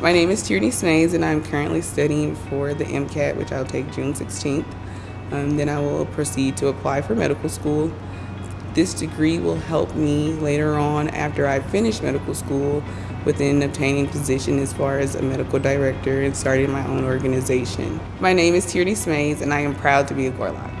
My name is Tierney Smays and I'm currently studying for the MCAT, which I'll take June 16th. Um, then I will proceed to apply for medical school. This degree will help me later on after I finish medical school within obtaining position as far as a medical director and starting my own organization. My name is Tierney Smays and I am proud to be a Gorlok.